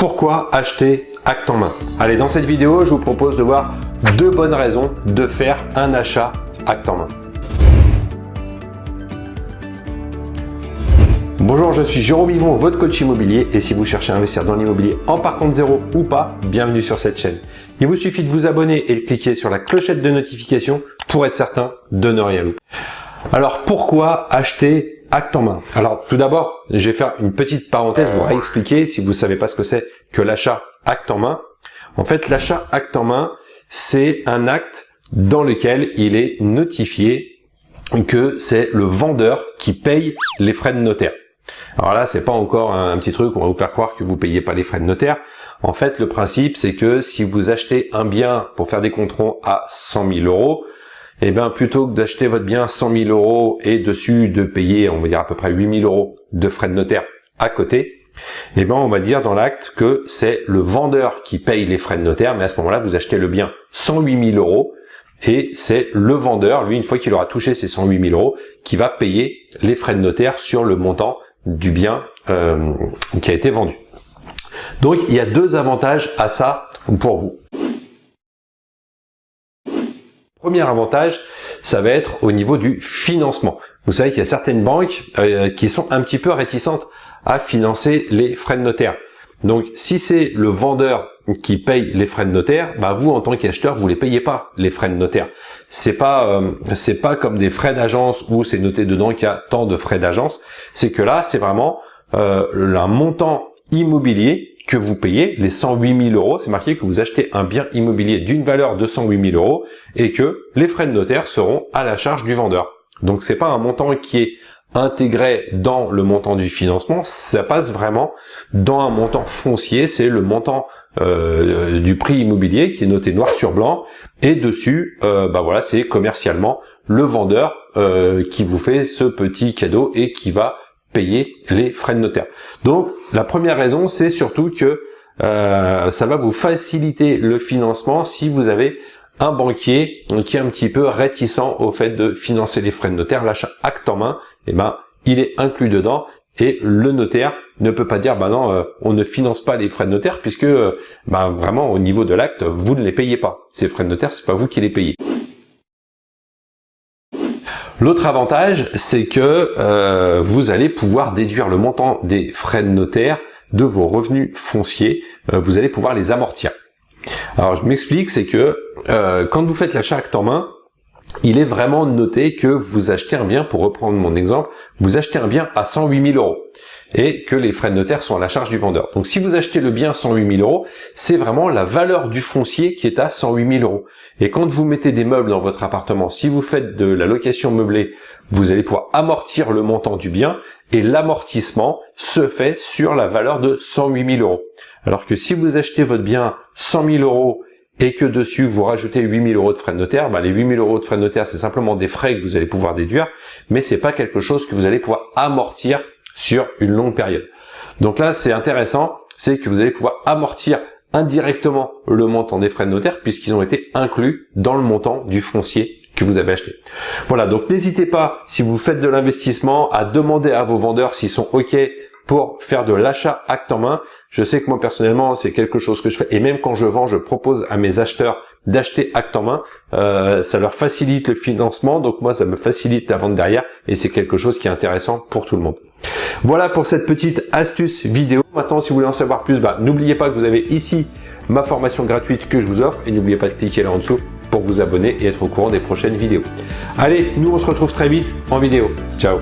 Pourquoi acheter acte en main Allez, dans cette vidéo, je vous propose de voir deux bonnes raisons de faire un achat acte en main. Bonjour, je suis Jérôme Yvon, votre coach immobilier et si vous cherchez à investir dans l'immobilier en partant de zéro ou pas, bienvenue sur cette chaîne. Il vous suffit de vous abonner et de cliquer sur la clochette de notification pour être certain de ne rien louper. Alors pourquoi acheter acte en main. Alors tout d'abord, je vais faire une petite parenthèse pour expliquer, si vous ne savez pas ce que c'est que l'achat acte en main. En fait, l'achat acte en main, c'est un acte dans lequel il est notifié que c'est le vendeur qui paye les frais de notaire. Alors là, c'est pas encore un petit truc, on va vous faire croire que vous payez pas les frais de notaire. En fait, le principe, c'est que si vous achetez un bien pour faire des contrôles à 100 000 euros, eh bien plutôt que d'acheter votre bien 100 000 euros et dessus de payer, on va dire à peu près 8 000 euros de frais de notaire à côté, eh ben on va dire dans l'acte que c'est le vendeur qui paye les frais de notaire, mais à ce moment-là, vous achetez le bien 108 000 euros et c'est le vendeur, lui, une fois qu'il aura touché ses 108 000 euros, qui va payer les frais de notaire sur le montant du bien euh, qui a été vendu. Donc, il y a deux avantages à ça pour vous. Premier avantage, ça va être au niveau du financement. Vous savez qu'il y a certaines banques euh, qui sont un petit peu réticentes à financer les frais de notaire. Donc, si c'est le vendeur qui paye les frais de notaire, bah vous en tant qu'acheteur, vous les payez pas les frais de notaire. C'est pas euh, c'est pas comme des frais d'agence où c'est noté dedans qu'il y a tant de frais d'agence. C'est que là, c'est vraiment euh, un montant immobilier que vous payez, les 108 000 euros, c'est marqué que vous achetez un bien immobilier d'une valeur de 108 000 euros et que les frais de notaire seront à la charge du vendeur. Donc c'est pas un montant qui est intégré dans le montant du financement, ça passe vraiment dans un montant foncier, c'est le montant euh, du prix immobilier qui est noté noir sur blanc et dessus, euh, bah voilà, c'est commercialement le vendeur euh, qui vous fait ce petit cadeau et qui va payer les frais de notaire. Donc la première raison, c'est surtout que euh, ça va vous faciliter le financement si vous avez un banquier qui est un petit peu réticent au fait de financer les frais de notaire, l'achat acte en main, eh ben il est inclus dedans et le notaire ne peut pas dire bah non euh, on ne finance pas les frais de notaire puisque euh, bah, vraiment au niveau de l'acte vous ne les payez pas ces frais de notaire c'est pas vous qui les payez L'autre avantage, c'est que euh, vous allez pouvoir déduire le montant des frais de notaire de vos revenus fonciers. Euh, vous allez pouvoir les amortir. Alors, je m'explique, c'est que euh, quand vous faites l'achat acte en main, il est vraiment noté que vous achetez un bien, pour reprendre mon exemple, vous achetez un bien à 108 000 euros et que les frais de notaire sont à la charge du vendeur. Donc si vous achetez le bien à 108 000 euros, c'est vraiment la valeur du foncier qui est à 108 000 euros. Et quand vous mettez des meubles dans votre appartement, si vous faites de la location meublée, vous allez pouvoir amortir le montant du bien et l'amortissement se fait sur la valeur de 108 000 euros. Alors que si vous achetez votre bien 100 000 euros et que dessus vous rajoutez 8000 euros de frais de notaire, bah les 8000 euros de frais de notaire c'est simplement des frais que vous allez pouvoir déduire, mais c'est pas quelque chose que vous allez pouvoir amortir sur une longue période. Donc là, c'est intéressant, c'est que vous allez pouvoir amortir indirectement le montant des frais de notaire puisqu'ils ont été inclus dans le montant du foncier que vous avez acheté. Voilà, donc n'hésitez pas, si vous faites de l'investissement, à demander à vos vendeurs s'ils sont OK pour faire de l'achat acte en main. Je sais que moi personnellement, c'est quelque chose que je fais. Et même quand je vends, je propose à mes acheteurs d'acheter acte en main. Euh, ça leur facilite le financement, donc moi ça me facilite la vente derrière et c'est quelque chose qui est intéressant pour tout le monde. Voilà pour cette petite astuce vidéo. Maintenant, si vous voulez en savoir plus, bah, n'oubliez pas que vous avez ici ma formation gratuite que je vous offre et n'oubliez pas de cliquer là en dessous pour vous abonner et être au courant des prochaines vidéos. Allez, nous on se retrouve très vite en vidéo. Ciao